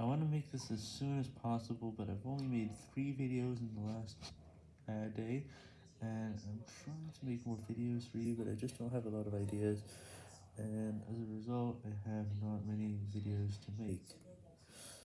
I want to make this as soon as possible, but I've only made 3 videos in the last uh, day, and I'm trying to make more videos for you, but I just don't have a lot of ideas, and as a result, I have not many videos to make.